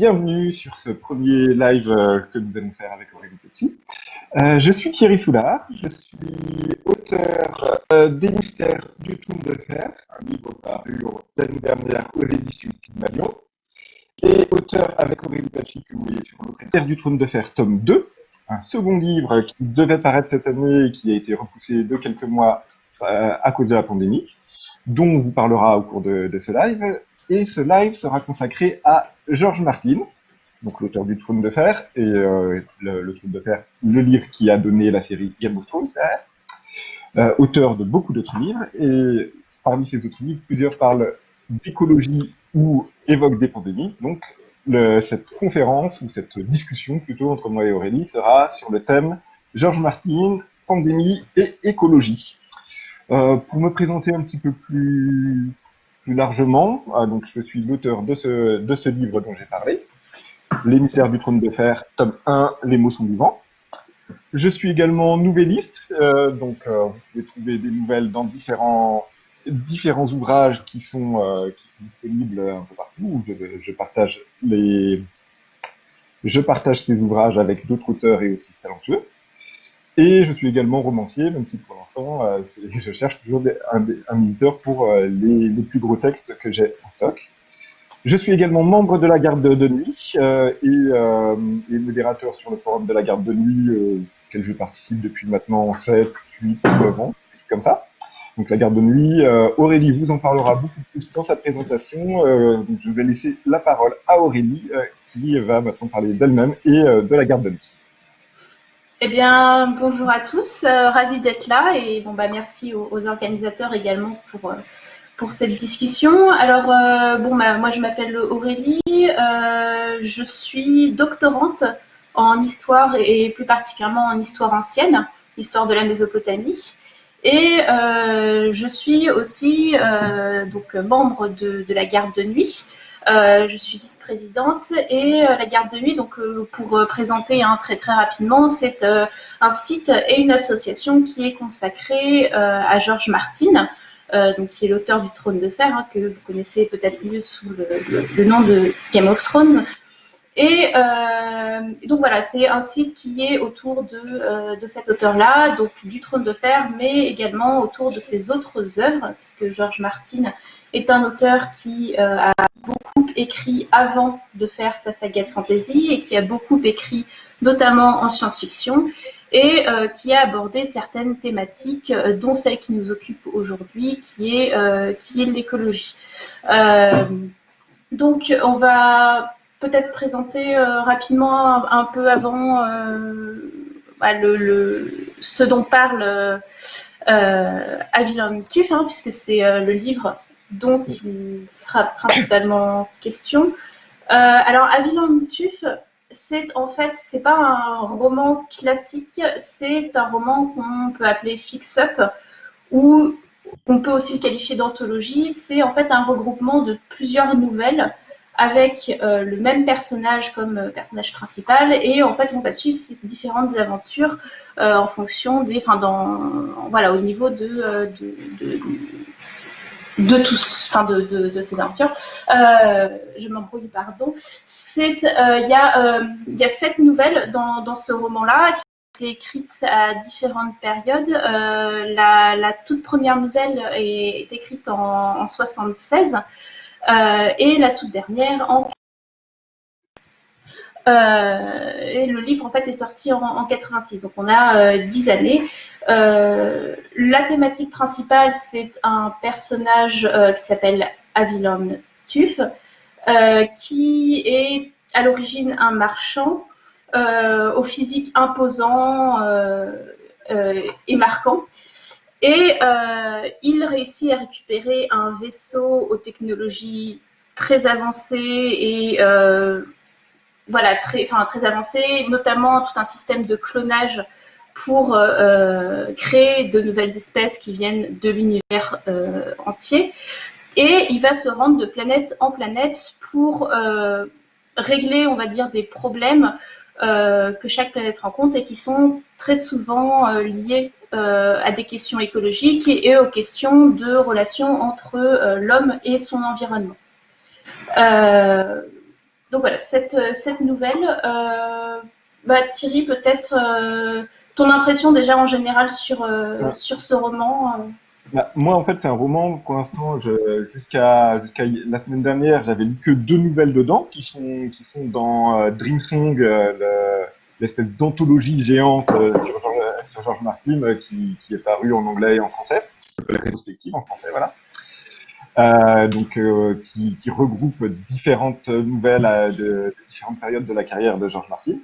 euh, bienvenue sur ce premier live euh, que nous allons faire avec Aurélie Petit. Euh, je suis Thierry Soulard, je suis auteur des mystères du Trône de Fer, un livre paru l'année dernière aux éditions Pygmalion, et auteur avec Aurélie Pachi, que vous voyez sur l'autre Terre du Trône de Fer, tome 2, un second livre qui devait paraître cette année et qui a été repoussé de quelques mois à cause de la pandémie, dont on vous parlera au cours de ce live, et ce live sera consacré à George Martin, donc l'auteur du Trône de Fer, et euh, le, Trône de Fer, le livre qui a donné la série Game of Thrones, euh, auteur de beaucoup d'autres livres, et parmi ces autres livres, plusieurs parlent d'écologie ou évoquent des pandémies, donc cette conférence, ou cette discussion plutôt entre moi et Aurélie, sera sur le thème George Martin, pandémie et écologie. Euh, pour me présenter un petit peu plus plus largement, ah, donc je suis l'auteur de ce, de ce livre dont j'ai parlé, Les mystères du trône de fer, tome 1, Les mots sont vivants. Je suis également nouvelliste, euh, donc euh, vous pouvez trouver des nouvelles dans différents, différents ouvrages qui sont, euh, disponibles un peu partout. Je, partage les, je partage ces ouvrages avec d'autres auteurs et autrices talentueux. Et je suis également romancier, même si pour l'instant, euh, je cherche toujours un, un, éditeur pour euh, les, plus gros textes que j'ai en stock. Je suis également membre de la garde de, nuit euh, et, et, modérateur sur le forum de la garde de nuit, auquel je participe depuis maintenant 7, 8, 9 ans, comme ça. Donc la garde de nuit, Aurélie vous en parlera beaucoup plus dans sa présentation. donc je vais laisser la parole à Aurélie, qui va maintenant parler d'elle-même et de la garde de nuit. Eh bien, bonjour à tous, euh, ravi d'être là et bon bah merci aux, organisateurs également pour euh, pour cette discussion. Alors euh, bon bah, moi je m'appelle Aurélie, je suis doctorante en histoire et plus particulièrement en histoire ancienne, histoire de la Mésopotamie. Et je suis aussi donc membre de, de la garde de nuit. Euh, je suis vice-présidente et euh, la garde de nuit, donc euh, pour présenter hein, très très rapidement, c'est un site et une association qui est consacrée à George Martin, donc qui est l'auteur du Trône de Fer, hein, que vous connaissez peut-être mieux sous le, nom de Game of Thrones. Et donc voilà, c'est un site qui est autour de, cet auteur-là, donc du Trône de Fer, mais également autour de ses autres œuvres, puisque George Martin est un auteur qui a écrit avant de faire sa saga de fantasy et qui a beaucoup écrit notamment en science-fiction et euh, qui a abordé certaines thématiques, euh, dont celle qui nous occupe aujourd'hui, qui est, qui est l'écologie. donc, on va peut-être présenter rapidement un, peu avant bah, le, ce dont parle euh, Avilan Tuf, hein, puisque c'est le livre dont il sera principalement question. Euh, alors, Avilan Tuf, c'est en fait, c'est pas un roman classique, c'est un roman qu'on peut appeler fix-up, ou on peut aussi le qualifier d'anthologie. C'est en fait un regroupement de plusieurs nouvelles avec euh, le même personnage comme euh, personnage principal et en fait on va suivre ces différentes aventures euh, en fonction des, enfin dans, voilà, au niveau de, de tous, enfin de, de, ces aventures. Euh, je m'embrouille, pardon. Euh, il y a, euh, y a sept nouvelles dans, dans ce roman-là qui ont été écrites à différentes périodes. La, la, toute première nouvelle est, écrite en, en 76 et la toute dernière en euh, et le livre en fait est sorti en, en 86, donc on a 10 euh, années. Euh, la thématique principale, c'est un personnage qui s'appelle Avilon Tuf, qui est à l'origine un marchand au physique imposant et marquant. Et il réussit à récupérer un vaisseau aux technologies très avancées et voilà, très, enfin, très avancé, notamment tout un système de clonage pour euh, euh, créer de nouvelles espèces qui viennent de l'univers euh, entier. Et il va se rendre de planète en planète pour régler, on va dire, des problèmes que chaque planète rencontre et qui sont très souvent liés à des questions écologiques et, aux questions de relations entre l'homme et son environnement. donc voilà, cette, cette nouvelle. bah, Thierry, peut-être ton impression déjà en général sur, sur ce roman bah, moi, en fait, c'est un roman, pour l'instant, jusqu'à jusqu'à la semaine dernière, j'avais lu que deux nouvelles dedans, qui sont, qui sont dans euh, Dream Song, euh, l'espèce d'anthologie géante euh, sur, sur, George Martin, euh, qui, qui, est paru en anglais et en français, qui s'appelle Rétrospective en français, voilà. Euh, donc, qui, qui, regroupe différentes nouvelles de, de, différentes périodes de la carrière de George Martin,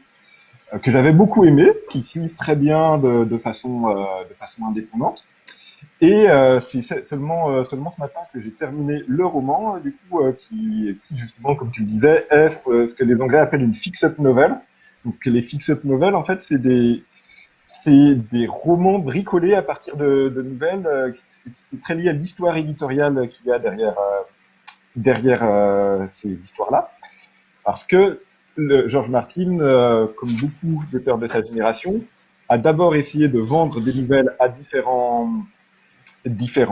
que j'avais beaucoup aimé, qui suivent très bien de, de façon, de façon indépendante. Et euh, c'est seulement, euh, seulement ce matin que j'ai terminé le roman, du coup, euh, qui, qui, justement, comme tu le disais, est ce, que les Anglais appellent une fix-up novel. Donc les fix-up novels, en fait, c'est des, des romans bricolés à partir de, de nouvelles. c'est très lié à l'histoire éditoriale qu'il y a derrière, derrière ces histoires-là. Parce que le, George Martin, comme beaucoup d'auteurs de sa génération, a d'abord essayé de vendre des nouvelles à différents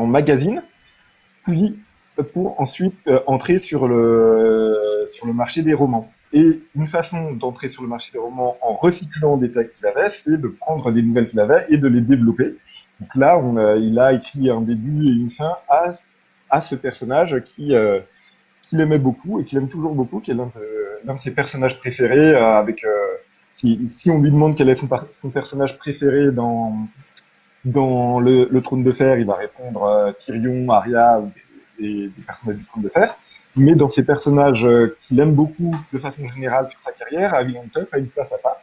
magazines, puis pour ensuite euh, entrer sur le, sur le marché des romans. Et une façon d'entrer sur le marché des romans en recyclant des textes qu'il avait, c'est de prendre des nouvelles qu'il avait et de les développer. Donc là, il a écrit un début et une fin à, à ce personnage qui euh, qu'il aimait beaucoup et qu'il aime toujours beaucoup, qui est l'un de, de, ses personnages préférés. Euh, avec si, si, on lui demande quel est son, son personnage préféré dans dans le, trône de fer, il va répondre euh, Tyrion, Arya des, personnages du trône de fer. Mais dans ces personnages euh, qu'il aime beaucoup de façon générale sur sa carrière, Aviland a une place à part.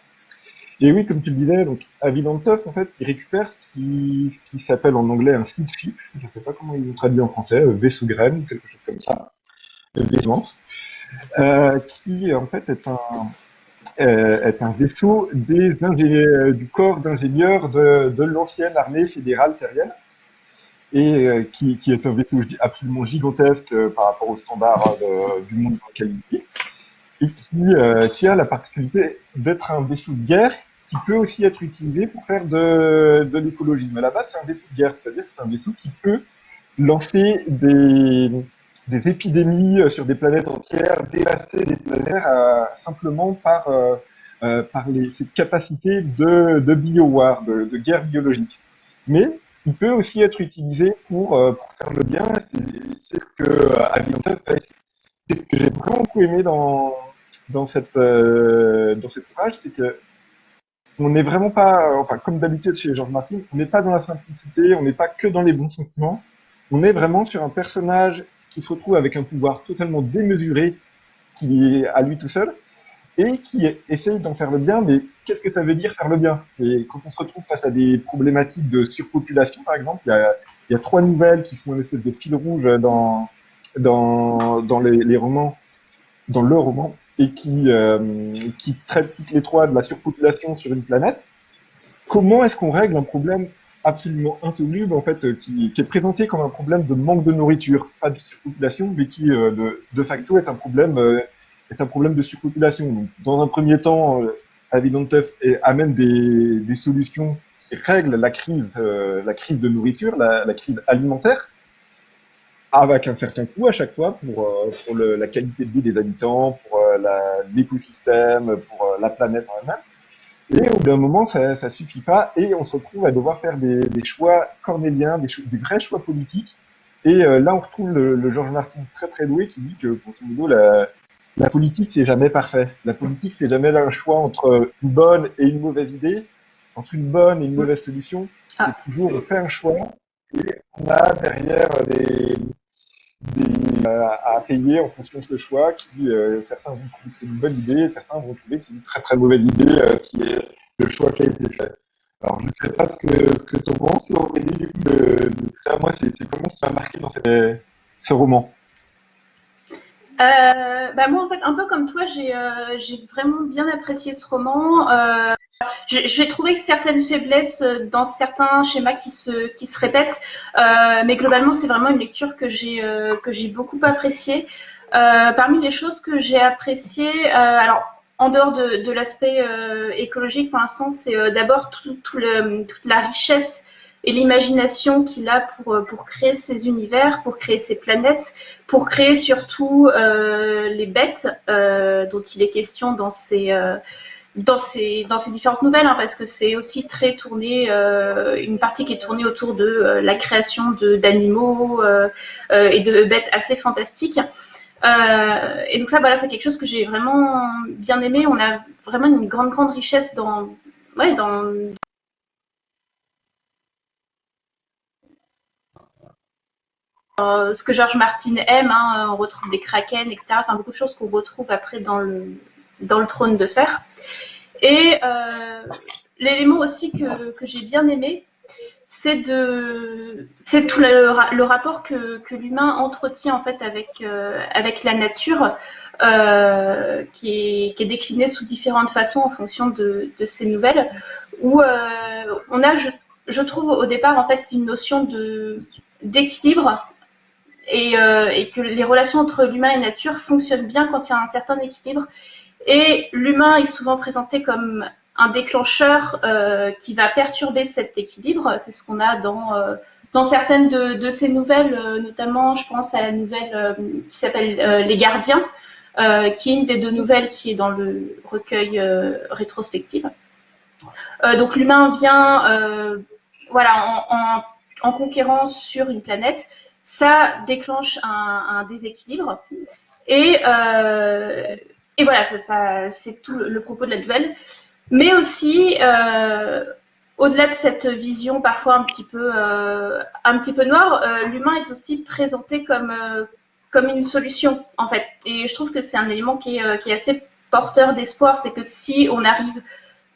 Et oui, comme tu le disais, donc en fait, il récupère ce qui, s'appelle en anglais un seed ship, je ne sais pas comment il le traduit en français, euh, vaisseau graine, quelque chose comme ça, euh, qui en fait est un, euh, vaisseau euh, du corps d'ingénieurs de, l'ancienne armée fédérale terrienne et qui, est un vaisseau absolument gigantesque par rapport aux standards du monde dans lequel et qui, qui a la particularité d'être un vaisseau de guerre qui peut aussi être utilisé pour faire de, de l'écologie. Mais à la base, c'est un vaisseau de guerre, c'est-à-dire que c'est un vaisseau qui peut lancer des, des épidémies euh, sur des planètes entières, dévaster des planètes euh, simplement par, euh, par les, ces capacités de, de biowar, de, guerre biologique. Mais il peut aussi être utilisé pour, pour faire le bien. C'est ce que Aviantel fait. C'est ce que j'ai vraiment beaucoup aimé dans, dans, cette, dans cet ouvrage, c'est que on n'est vraiment pas, enfin comme d'habitude chez George Martin, on n'est pas dans la simplicité, on n'est pas que dans les bons sentiments, on est vraiment sur un personnage qui se retrouve avec un pouvoir totalement démesuré qui est à lui tout seul et qui essaye d'en faire le bien, mais qu'est-ce que ça veut dire faire le bien? Et quand on se retrouve face à des problématiques de surpopulation, par exemple, il y a, trois nouvelles qui font une espèce de fil rouge dans, dans, dans les, romans, dans le roman, et euh, qui traitent toutes les trois de la surpopulation sur une planète. Comment est-ce qu'on règle un problème absolument insoluble, en fait, euh, qui, qui, est présenté comme un problème de manque de nourriture, pas de surpopulation, mais qui, euh, de, de, facto, est un problème, euh, est un problème de surpopulation. Donc, dans un premier temps, euh, et amène des, des, solutions qui règlent la crise, la crise de nourriture, la, la, crise alimentaire, avec un certain coût à chaque fois pour, pour le, la qualité de vie des habitants, pour l'écosystème, pour la planète en elle-même. Et au bout d'un moment, ça, ça suffit pas, et on se retrouve à devoir faire des, des choix cornéliens, des, des, vrais choix politiques. Et euh, là, on retrouve le, le, Georges Martin très très doué qui dit que, pour ce niveau, la, la politique, c'est jamais parfait. La politique, c'est jamais un choix entre une bonne et une mauvaise idée, entre une bonne et une mauvaise solution. Ah. C'est toujours, on fait un choix, et on a derrière des, des, euh, à payer en fonction de ce choix qui euh, certains vont trouver que c'est une bonne idée, certains vont trouver que c'est une très très mauvaise idée euh, qui est le choix qui a été fait. Alors je ne sais pas ce que ce que tu en penses, Aurélie, du coup, de, de. Moi, c'est comment ça m'a marqué dans cette, ce roman? Euh, bah moi, en fait, un peu comme toi, j'ai euh, vraiment bien apprécié ce roman. Euh, j'ai trouvé certaines faiblesses dans certains schémas qui se, qui se répètent, euh, mais globalement, c'est vraiment une lecture que j'ai euh, beaucoup appréciée. Euh, parmi les choses que j'ai appréciées, alors en dehors de, l'aspect écologique, pour l'instant, c'est d'abord tout, tout toute la richesse et l'imagination qu'il a pour, pour créer ses univers, pour créer ses planètes, pour créer surtout les bêtes dont il est question dans ses dans ces, dans ces différentes nouvelles, hein, parce que c'est aussi très tourné, euh, une partie qui est tournée autour de euh, la création d'animaux euh, et de bêtes assez fantastiques. et donc ça, voilà, c'est quelque chose que j'ai vraiment bien aimé. On a vraiment une grande, grande richesse dans, ouais, dans, ce que George Martin aime, hein, on retrouve des kraken, etc. Enfin, beaucoup de choses qu'on retrouve après dans le, dans le trône de fer. Et euh, l'élément aussi que, que j'ai bien aimé, c'est de c'est tout le, rapport que, que l'humain entretient en fait avec euh, avec la nature euh, qui, est, qui est décliné sous différentes façons en fonction de, de ces nouvelles où on a je, je, trouve au départ en fait une notion de d'équilibre et, et, que les relations entre l'humain et la nature fonctionnent bien quand il y a un certain équilibre et l'humain est souvent présenté comme un déclencheur euh, qui va perturber cet équilibre. C'est ce qu'on a dans, euh, dans certaines de, de ces nouvelles, euh, notamment je pense à la nouvelle qui s'appelle Les Gardiens, qui est une des deux nouvelles qui est dans le recueil rétrospective. donc l'humain vient voilà, en, en, conquérant sur une planète, ça déclenche un, un déséquilibre. Et et voilà, ça, c'est tout le propos de la nouvelle. Mais aussi, euh, au-delà de cette vision parfois un petit peu, euh, un petit peu noire, euh, l'humain est aussi présenté comme, comme une solution, en fait. Et je trouve que c'est un élément qui est, qui est assez porteur d'espoir, c'est que si on arrive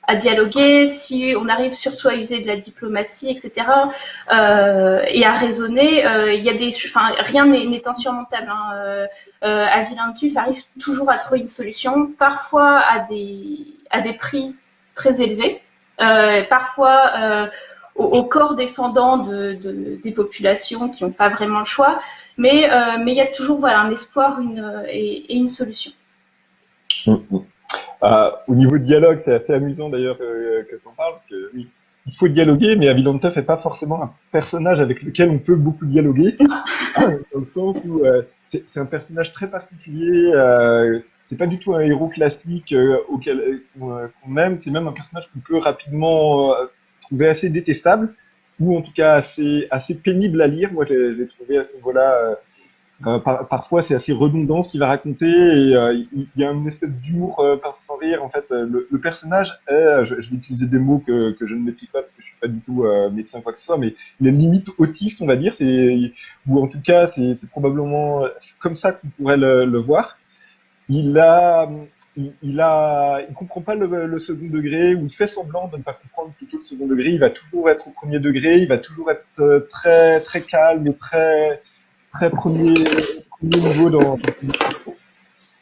à dialoguer, si on arrive surtout à user de la diplomatie, etc., euh, et à raisonner, euh, y a des, enfin, rien n'est insurmontable. Hein. Euh, euh arrive toujours à trouver une solution, parfois à des, à des prix très élevés, parfois au, corps défendant de, de, des populations qui n'ont pas vraiment le choix, mais il y a toujours voilà un espoir et, une solution. Mm, mm. Euh, au niveau de dialogue, c'est assez amusant d'ailleurs que, que tu en parles, que oui, il faut dialoguer, mais Avilanteuf n'est pas forcément un personnage avec lequel on peut beaucoup dialoguer, dans le sens où euh, c'est un personnage très particulier, euh, c'est pas du tout un héros classique auquel qu'on aime, c'est même un personnage qu'on peut rapidement trouver assez détestable, ou en tout cas assez, assez pénible à lire. Moi, j'ai trouvé à ce niveau-là euh, parfois, c'est assez redondant ce qu'il va raconter et euh, il y a une espèce d'humour euh, sans rire. En fait, le, le personnage est, je, je, vais utiliser des mots que, que, je ne maîtrise pas parce que je suis pas du tout médecin quoi que ce soit, mais il est limite autiste, on va dire, c'est ou en tout cas, c'est probablement comme ça qu'on pourrait le, le, voir. Il a, il, il, a, il comprend pas le, le, second degré ou il fait semblant de ne pas comprendre plutôt le second degré. Il va toujours être au premier degré, il va toujours être très très calme et très très premier, niveau dans,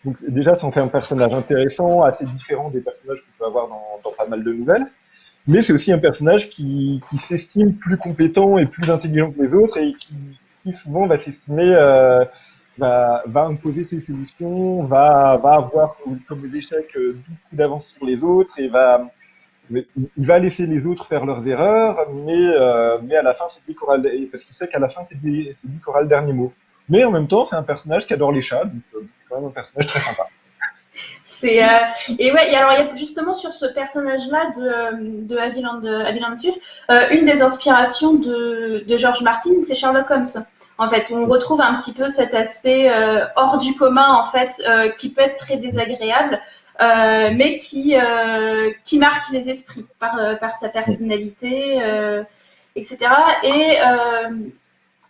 donc déjà, ça en fait un personnage intéressant, assez différent des personnages qu'on peut avoir dans, pas mal de nouvelles. Mais c'est aussi un personnage qui, s'estime plus compétent et plus intelligent que les autres et qui, souvent va s'estimer, euh, va, imposer ses solutions, va, avoir comme des échecs euh, beaucoup d'avance sur les autres et va, il va laisser les autres faire leurs erreurs, mais, euh, à la fin, c'est lui qui aura le, parce qu'il sait qu'à la fin, c'est lui, qui aura le dernier mot. Mais en même temps, c'est un personnage qui adore les chats, donc euh, c'est quand même un personnage très sympa. C'est euh, et ouais et alors il y a justement sur ce personnage-là de de Aviland de une des inspirations de, de George Martin, c'est Sherlock Holmes. En fait, on retrouve un petit peu cet aspect hors du commun en fait, qui peut être très désagréable, euh, mais qui, euh, qui marque les esprits par, euh, par sa personnalité, etc. Et,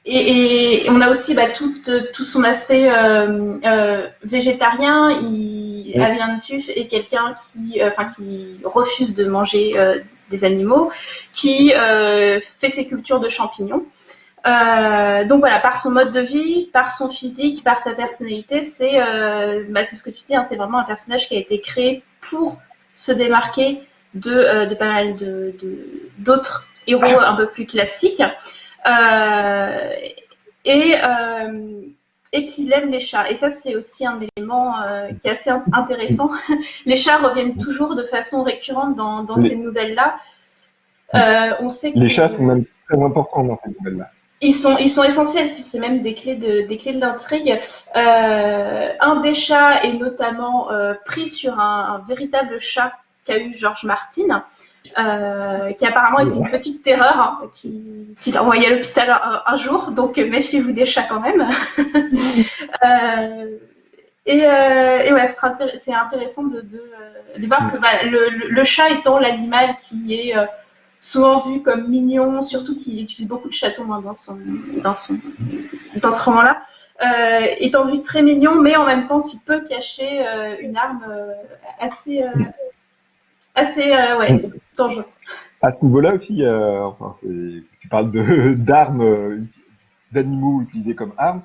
et, et, on a aussi bah, tout, tout son aspect végétarien. Il, Tuff est quelqu'un qui, enfin, qui refuse de manger des animaux, qui fait ses cultures de champignons. Euh, donc voilà, par son mode de vie, par son physique, par sa personnalité, c'est euh, bah, ce que tu dis, hein, c'est vraiment un personnage qui a été créé pour se démarquer de, euh, de pas mal de, d'autres héros un peu plus classiques. Euh, et, et qu'il aime les chats. Et ça, c'est aussi un élément qui est assez intéressant. les chats reviennent toujours de façon récurrente dans, dans ces nouvelles-là. on sait les chats sont même très importants dans cette nouvelle-là. Ils sont, ils sont essentiels, c'est même des clés de, des clés de l'intrigue. Euh, un des chats est notamment euh, pris sur un, un, véritable chat qu'a eu George Martin, euh, qui apparemment était une petite terreur, hein, qui, qui l'a envoyé à l'hôpital un, un, jour, donc méfiez-vous des chats quand même. et, et, ouais, c'est intéressant de, de, de voir que bah, le, le, chat étant l'animal qui est souvent vu comme mignon, surtout qu'il utilise beaucoup de chatons hein, dans, son, dans, son, dans ce roman-là, euh, étant vu très mignon, mais en même temps qui peut cacher euh, une arme euh, assez, assez ouais, dangereuse. À ce niveau-là aussi, tu parles d'armes, d'animaux utilisés comme armes,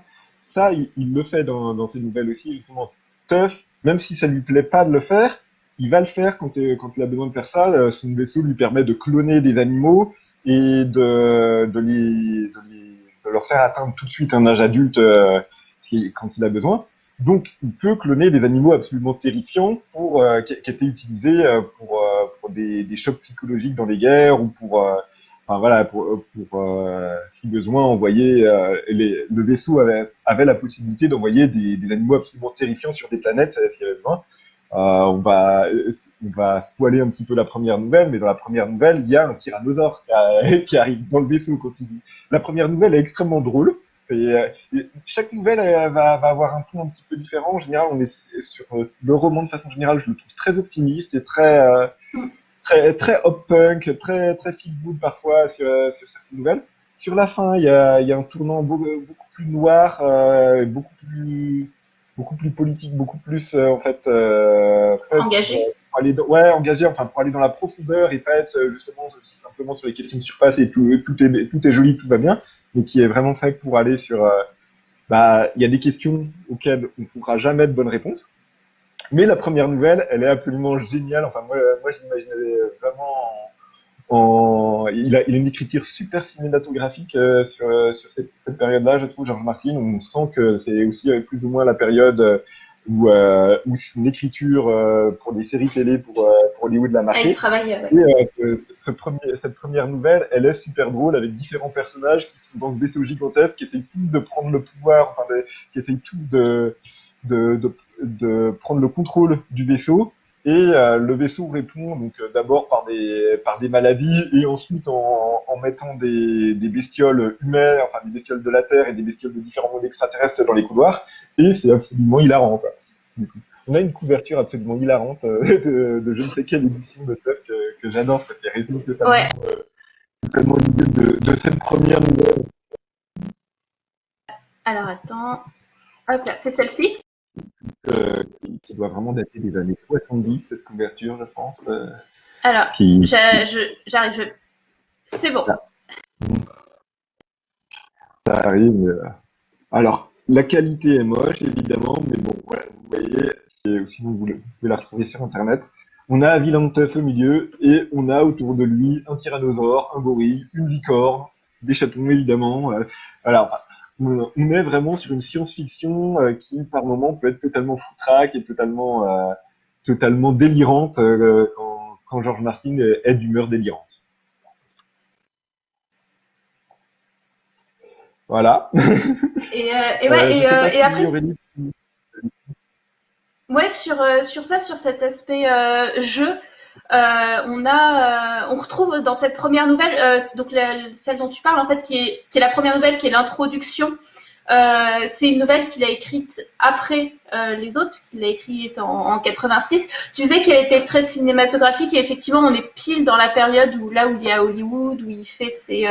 ça, il, le fait dans, ses nouvelles aussi, justement. Tough, même si ça lui plaît pas de le faire, il va le faire quand, quand il a besoin de faire ça. Euh, son vaisseau lui permet de cloner des animaux et de, leur faire atteindre tout de suite un âge adulte euh, quand il a besoin. Donc, il peut cloner des animaux absolument terrifiants pour, euh, qui, étaient utilisés euh, pour, euh, des, chocs psychologiques dans les guerres ou pour, euh, voilà, pour, si besoin, envoyer. Le vaisseau avait, avait la possibilité d'envoyer des, des, animaux absolument terrifiants sur des planètes s'il y avait besoin. Euh, on va on va spoiler un petit peu la première nouvelle, mais dans la première nouvelle, il y a un tyrannosaure qui, qui arrive dans le vaisseau quand il. La première nouvelle est extrêmement drôle. Et chaque nouvelle va, avoir un ton un petit peu différent. En général, on est sur le roman de façon générale, je le trouve très optimiste et très euh, très très hop punk, très très feel good parfois sur, sur certaines nouvelles. Sur la fin, il y a, il y a un tournant beaucoup, beaucoup plus noir, euh, beaucoup plus beaucoup plus politique, beaucoup plus euh, en fait euh, engagé. Pour aller dans, ouais, engagé, enfin pour aller dans la profondeur et pas être euh, justement simplement sur les questions de surface et tout, tout est tout est joli, tout va bien, mais qui est vraiment fait pour aller sur euh, bah il y a des questions auxquelles on ne pourra jamais de bonnes réponses. Mais la première nouvelle, elle est absolument géniale. Enfin moi moi je l'imaginais vraiment en, il, a, il a une écriture super cinématographique euh, sur, euh, sur cette, cette période-là, je trouve, Georges Martin. On sent que c'est aussi euh, plus ou moins la période où, euh, où une écriture euh, pour des séries télé pour, euh, pour Hollywood l'a marqué. Elle travaille, ouais. Et ce premier, cette première nouvelle, elle est super drôle avec différents personnages qui sont dans ce vaisseau gigantesque, qui essayent tous de prendre le pouvoir, enfin, de, qui essayent tous de, de, de, de prendre le contrôle du vaisseau et euh, le vaisseau répond donc euh, d'abord par des par des maladies et ensuite en, en mettant des, des bestioles humaines, enfin des bestioles de la Terre et des bestioles de différents mondes extraterrestres dans les couloirs. Et c'est absolument hilarant. Quoi. On a une couverture absolument hilarante euh, de, de, je ne sais quelle édition de Tuff que, que j'adore, ça fait résume totalement, ouais. totalement de, de cette première nouvelle. Alors attends, hop là, c'est celle-ci euh, qui doit vraiment dater des années 70, cette couverture, je pense. Euh, Alors, qui... j'arrive, je... c'est bon. Ça, arrive. Euh... Alors, la qualité est moche, évidemment, mais bon, voilà, vous voyez, sinon vous, vous, pouvez la retrouver sur Internet. On a un vilain de teuf au milieu, et on a autour de lui un tyrannosaure, un gorille, une licorne, des chatons, évidemment. Euh, alors, on est vraiment sur une science-fiction euh, qui, par moment, peut être totalement foutraque et totalement, euh, totalement délirante euh, quand, quand George Martin est d'humeur délirante. Voilà. Et, et, ouais, et, et après. Ouais, sur, sur ça, sur cet aspect jeu, euh, on a, euh, on retrouve dans cette première nouvelle, euh, donc celle dont tu parles en fait, qui est, qui est la première nouvelle, qui est l'introduction. C'est une nouvelle qu'il a écrite après les autres, qu'il a écrite en, en 86. Tu disais qu'elle était très cinématographique et effectivement, on est pile dans la période où là où il y a Hollywood, où il fait ses,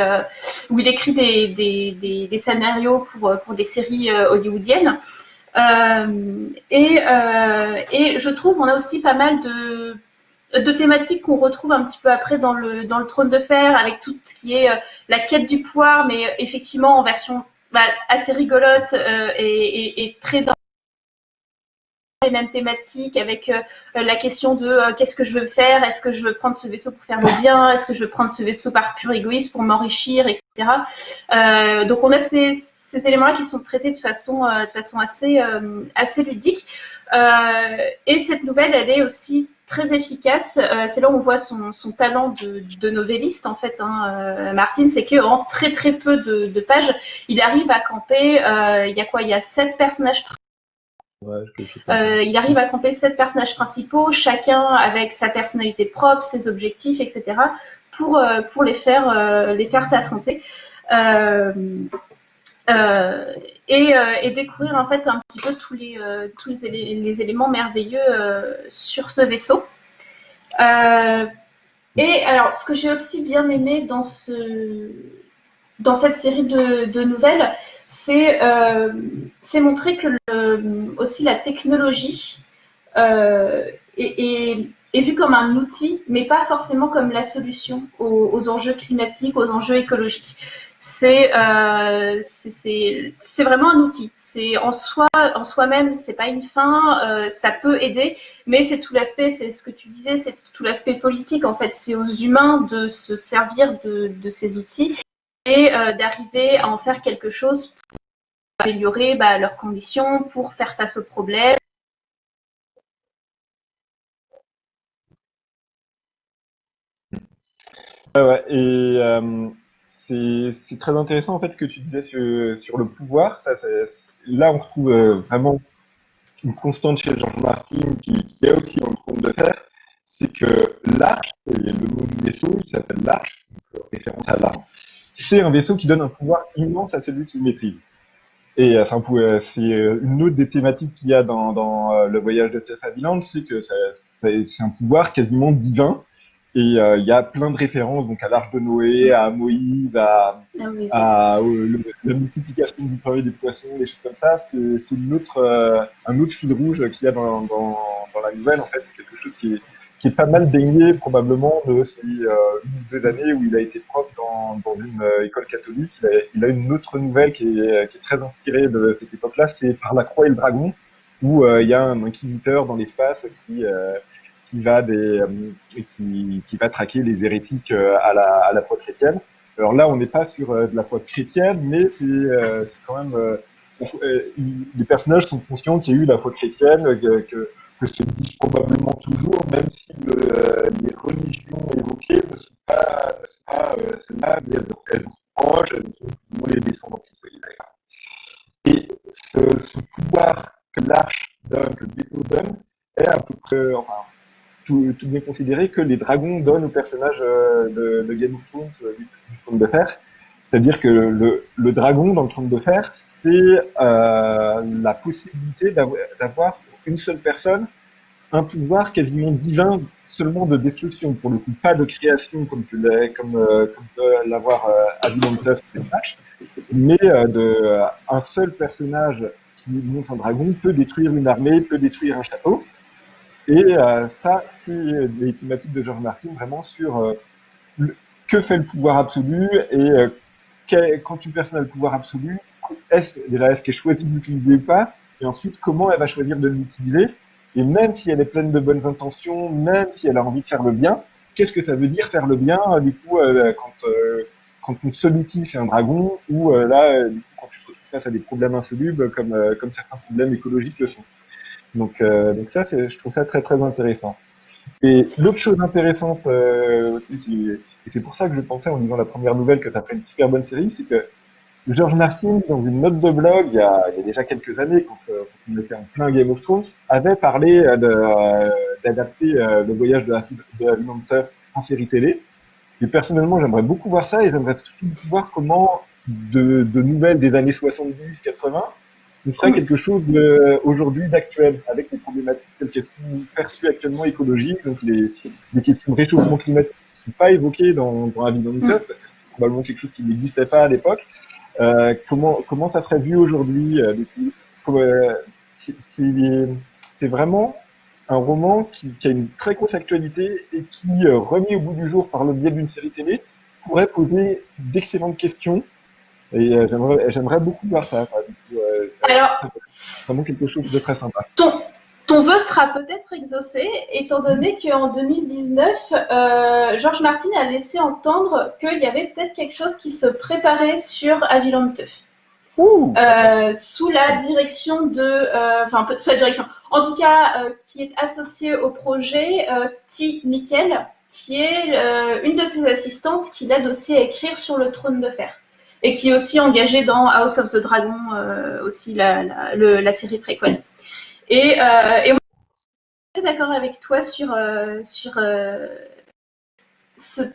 où il écrit des, des, des, des, scénarios pour pour des séries hollywoodiennes. et et je trouve on a aussi pas mal de de thématiques qu'on retrouve un petit peu après dans le, dans le trône de fer, avec tout ce qui est euh, la quête du pouvoir, mais euh, effectivement en version bah, assez rigolote euh, et, et, et, très dans les mêmes thématiques, avec euh, la question de euh, qu'est-ce que je veux faire, est-ce que je veux prendre ce vaisseau pour faire le bien, est-ce que je veux prendre ce vaisseau par pur égoïsme pour m'enrichir, etc. donc on a ces, ces éléments-là qui sont traités de façon, de façon assez, assez ludique. et cette nouvelle, elle est aussi très efficace. c'est là où on voit son, talent de, de, novelliste en fait. Hein, Martine, c'est que en très très peu de, de, pages, il arrive à camper. il y a quoi? Il y a sept personnages euh, il arrive à camper sept personnages principaux, chacun avec sa personnalité propre, ses objectifs, etc., pour, euh, pour les faire euh, les faire s'affronter. Et, et, découvrir en fait un petit peu tous les, tous les, éléments merveilleux sur ce vaisseau. et alors, ce que j'ai aussi bien aimé dans, ce, dans cette série de, nouvelles, c'est euh, montrer que aussi la technologie euh, est, vue comme un outil, mais pas forcément comme la solution aux, enjeux climatiques, aux enjeux écologiques. C'est euh, c'est vraiment un outil. C'est en soi, en soi-même, c'est pas une fin. Euh, ça peut aider, mais c'est tout l'aspect. C'est ce que tu disais, c'est tout l'aspect politique. En fait, c'est aux humains de se servir de, ces outils et euh, d'arriver à en faire quelque chose pour améliorer bah, leurs conditions, pour faire face aux problèmes. C'est très intéressant en fait ce que tu disais sur, le pouvoir. Là, on retrouve euh, vraiment une constante chez Jean Martin qui, est aussi dans le trône de fer, c'est que l'arche, le nom du vaisseau, il s'appelle l'arche, référence à l'arche, c'est un vaisseau qui donne un pouvoir immense à celui qui le maîtrise. Et euh, c'est euh, une autre des thématiques qu'il y a dans, euh, le voyage de Jeff Haviland, c'est que c'est un pouvoir quasiment divin. Et il y a plein de références donc à l'arche de Noé, à Moïse, à, ah à la multiplication du pain et des poissons, des choses comme ça. C'est une autre, un autre fil rouge qu'il y a dans, dans, dans la nouvelle. En fait, c'est quelque chose qui est, qui est pas mal baigné probablement de ces euh, une ou deux années où il a été prof dans, dans une euh, école catholique. Il a, il a, une autre nouvelle qui est, qui est très inspirée de cette époque-là, c'est Par la croix et le dragon, où euh, il y a un inquisiteur dans l'espace qui qui va des qui, va traquer les hérétiques à la à la foi chrétienne. Alors là, on n'est pas sur de la foi chrétienne, mais c'est quand même les personnages sont conscients qu'il y a eu la foi chrétienne, que, que se disent probablement toujours, même si euh, les religions évoquées ne sont pas, euh, celles-là, mais elles sont proches, elles sont les descendants. Et ce, pouvoir que l'arche donne, que le vaisseau donne, est à peu près, tout, tout, bien considéré que les dragons donnent aux personnages euh, de, Game of Thrones euh, du, du trône de fer. C'est-à-dire que le, dragon dans le trône de fer, c'est euh, la possibilité d'avoir une seule personne un pouvoir quasiment divin seulement de destruction, pour le coup, pas de création comme tu comme, euh, comme peut l'avoir euh, Flash, mais un seul personnage qui monte un dragon peut détruire une armée, peut détruire un château. Et euh, ça, c'est des thématiques de George Martin vraiment sur que fait le pouvoir absolu et quand une personne a le pouvoir absolu, est-ce est-ce qu'elle choisit de l'utiliser ou pas, et ensuite comment elle va choisir de l'utiliser? Et même si elle est pleine de bonnes intentions, même si elle a envie de faire le bien, qu'est-ce que ça veut dire faire le bien? Du coup, euh, quand, euh, quand seule outil c'est un dragon, ou euh, là, quand tu te retrouves face à des problèmes insolubles, comme, comme certains problèmes écologiques le sont. Donc, donc ça, je trouve ça très très intéressant. Et l'autre chose intéressante aussi, et c'est pour ça que je pensais en lisant la première nouvelle que tu fait une super bonne série, c'est que George Martin, dans une note de blog, il y a, il y a déjà quelques années, quand, euh, quand, on était en plein Game of Thrones, avait parlé euh, euh, d'adapter euh, le voyage de la, de en série télé. Et personnellement, j'aimerais beaucoup voir ça et j'aimerais surtout voir comment de, de, nouvelles des années 70-80 on ferait quelque chose aujourd'hui d'actuel avec les problématiques telles qu'elles sont perçues actuellement écologiques, donc les, les questions de réchauffement climatique qui ne sont pas évoquées dans, dans la vie mm. parce que c'est probablement quelque chose qui n'existait pas à l'époque. Euh, comment comment ça serait vu aujourd'hui euh, euh C'est vraiment un roman qui, qui, a une très grosse actualité et qui, euh, remis au bout du jour par le biais d'une série télé, pourrait poser d'excellentes questions. Et j'aimerais beaucoup voir ça. Alors, vraiment quelque chose de très sympa. Ton, ton vœu sera peut-être exaucé, étant donné qu'en 2019, euh, Georges Martin a laissé entendre qu'il y avait peut-être quelque chose qui se préparait sur Aviland euh, sous la direction de, euh, enfin, sous la direction, En tout cas, qui est associé au projet T. Mikkel, qui est une de ses assistantes qui l'aide aussi à écrire sur le trône de fer et qui est aussi engagée dans House of the Dragon, aussi la, série préquelle. Et, et on est d'accord avec toi sur, sur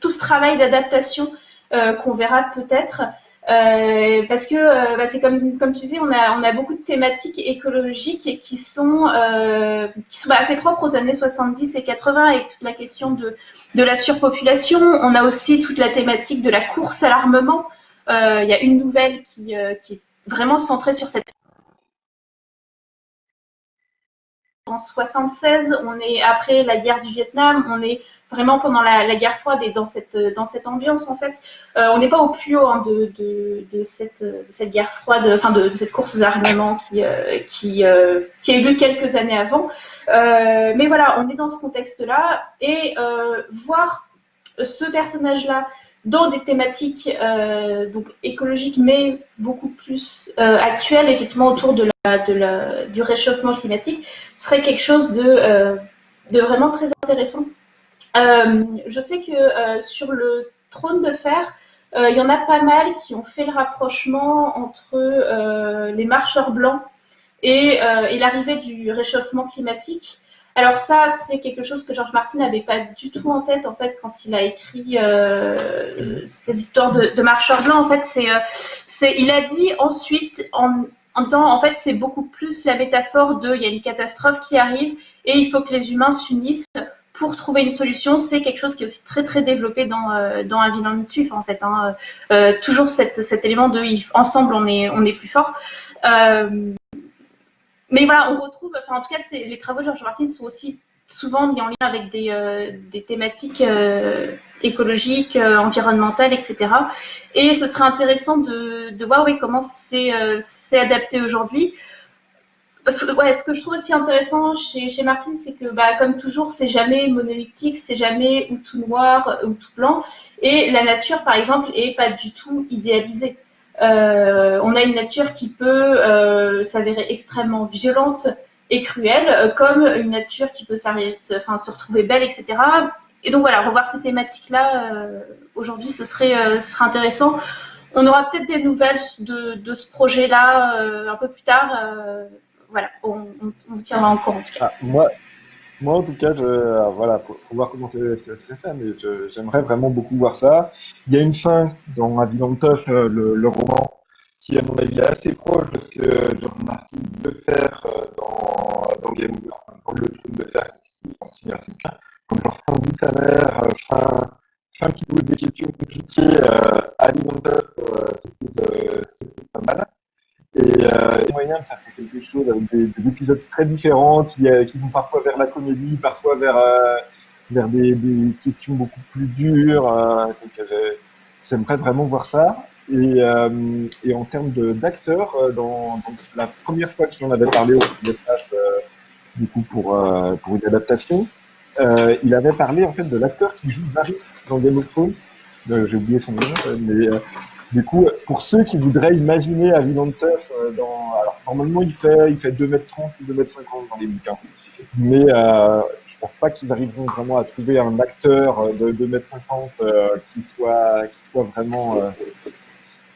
tout ce travail d'adaptation qu'on verra peut-être. Euh, parce que euh, bah, c'est comme, tu disais, on a, beaucoup de thématiques écologiques qui sont, euh, bah, assez propres aux années 70 et 80 avec toute la question de la surpopulation. On a aussi toute la thématique de la course à l'armement. Il y a une nouvelle qui, qui est vraiment centrée sur cette en 76, on est après la guerre du Vietnam, on est vraiment pendant la, guerre froide et dans cette, dans cette ambiance en fait. Euh, on n'est pas au plus haut hein, de, de, cette, cette, guerre froide, enfin de, cette course aux armements qui, euh, euh, qui, a eu lieu quelques années avant. mais voilà, on est dans ce contexte-là et voir ce personnage-là dans des thématiques donc écologiques mais beaucoup plus actuelles, effectivement autour de la, du réchauffement climatique, serait quelque chose de, de vraiment très intéressant. Euh, je sais que euh, sur le trône de fer, euh, il y en a pas mal qui ont fait le rapprochement entre les marcheurs blancs et, l'arrivée du réchauffement climatique. Alors ça, c'est quelque chose que Georges Martin n'avait pas du tout en tête en fait quand il a écrit ces histoires de, marcheurs blancs. En fait, c'est, il a dit ensuite en, en disant en fait c'est beaucoup plus la métaphore de il y a une catastrophe qui arrive et il faut que les humains s'unissent pour trouver une solution, c'est quelque chose qui est aussi très très développé dans, euh, dans un vilain tuf en fait. Hein. Euh, toujours cet élément de ensemble on est, on est plus fort. Euh, mais voilà, on retrouve, enfin en tout cas les travaux de Georges Martin sont aussi souvent mis en lien avec des, des thématiques écologiques, environnementales, etc. Et ce serait intéressant de, voir comment c'est adapté aujourd'hui ce que je trouve aussi intéressant chez, chez Martine, c'est que, bah, comme toujours, c'est jamais monolithique, c'est jamais ou tout noir ou tout blanc. Et la nature, par exemple, est pas du tout idéalisée. Euh, on a une nature qui peut euh, s'avérer extrêmement violente et cruelle, euh, comme une nature qui peut se retrouver belle, etc. Et donc voilà, revoir ces thématiques-là aujourd'hui, ce serait, intéressant. On aura peut-être des nouvelles de, ce projet-là un peu plus tard voilà, on, tiendra en compte. Ah, moi, moi, en tout cas, euh, voilà, pour, voir comment ça serait fait, mais j'aimerais vraiment beaucoup voir ça. Il y a une fin dans Avion euh, le, roman, qui, à mon avis, est assez proche de ce que George Martin veut faire euh, dans, dans Game of dans le truc de faire, bien. Comme genre fin de sa mère, fin, fin qui pose des questions compliquées, euh, Avion Tough, c'est pas mal. Et euh, moyen de faire quelque chose avec des, des épisodes très différents qui, euh, qui, vont parfois vers la comédie, parfois vers, euh, vers des, questions beaucoup plus dures. Euh, euh J'aimerais vraiment voir ça. Et, euh, en termes d'acteurs, la première fois qu'il en avait parlé au message, du coup pour, pour une adaptation, il avait parlé en fait de l'acteur qui joue Varys dans Game of Thrones. J'ai oublié son nom, mais du coup, pour ceux qui voudraient imaginer Aviland Tuff, euh, dans, alors normalement il fait, il fait 2m30 ou 2m50 dans les bouquins. Mais euh, je pense pas qu'ils arriveront vraiment à trouver un acteur euh, de 2m50 euh, qui soit, qui soit vraiment, euh,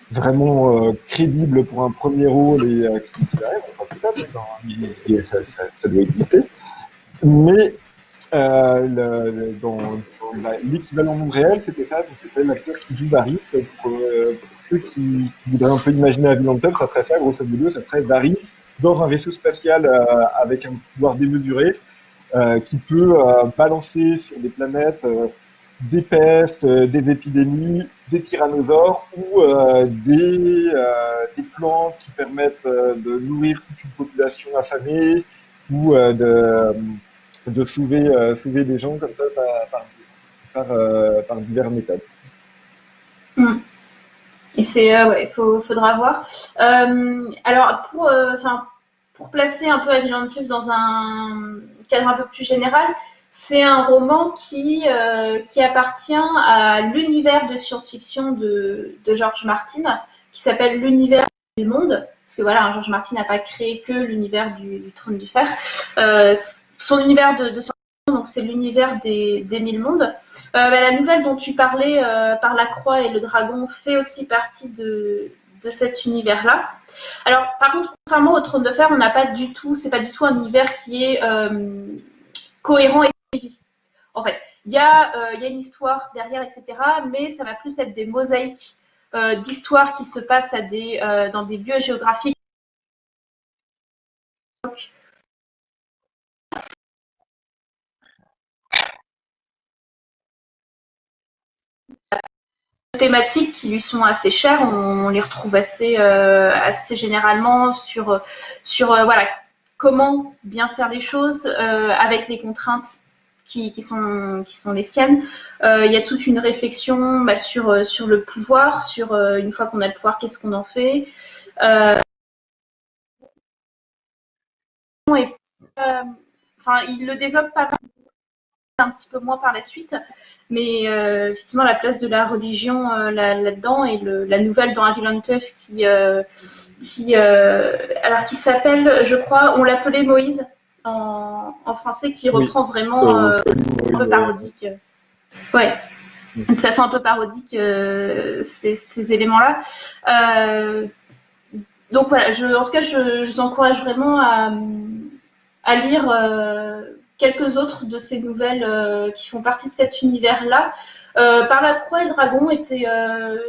vraiment crédible pour un premier rôle et qui, qui ça, ça, ça doit exister. Mais euh, dans, l'équivalent monde réel, c'était ça, c'était l'acteur qui joue Varys. Pour, euh, pour ceux qui, qui, voudraient un peu imaginer la vie ça serait ça, grosso modo, ça serait Varys dans un vaisseau spatial euh, avec un pouvoir démesuré euh, qui peut euh, balancer sur des planètes des pestes, des épidémies, des tyrannosaures ou des, des plantes qui permettent de nourrir toute une population affamée ou de de sauver, euh, des gens comme ça par, par, euh, par, divers méthodes. Et c'est, euh, ouais, il faudra voir. alors, pour, enfin, pour placer un peu Aviland dans un cadre un peu plus général, c'est un roman qui, qui appartient à l'univers de science-fiction de, de George Martin, qui s'appelle L'univers du monde. Parce que voilà, Georges Martin n'a pas créé que l'univers du, Trône du Fer. son univers de, de donc c'est l'univers des, mille mondes. Bah, la nouvelle dont tu parlais par la croix et le dragon fait aussi partie de, cet univers-là. Alors, par contre, contrairement au Trône de Fer, on n'a pas du tout, c'est pas du tout un univers qui est cohérent et suivi. En fait, il y, a, euh, une histoire derrière, etc. Mais ça va plus être des mosaïques euh, d'histoires qui se passent à des, euh, dans des lieux géographiques. thématiques qui lui sont assez chères, on, les retrouve assez, assez généralement sur, sur voilà, comment bien faire les choses avec les contraintes qui, sont, qui sont les siennes. Euh, il y a toute une réflexion bah, sur, euh, sur le pouvoir, sur euh, une fois qu'on a le pouvoir, qu'est-ce qu'on en fait. Il le développe pas un petit peu moins par la suite, mais effectivement la place de la religion là-dedans et la nouvelle dans Aviland Tuff qui, qui, qui s'appelle, je crois, on l'appelait Moïse en, français qui reprend vraiment euh, un peu parodique. Ouais, de façon un peu parodique euh, ces, éléments-là. Euh, donc voilà, je, en tout cas, je, vous encourage vraiment à, lire quelques autres de ces nouvelles qui font partie de cet univers-là. par la croix et le dragon était,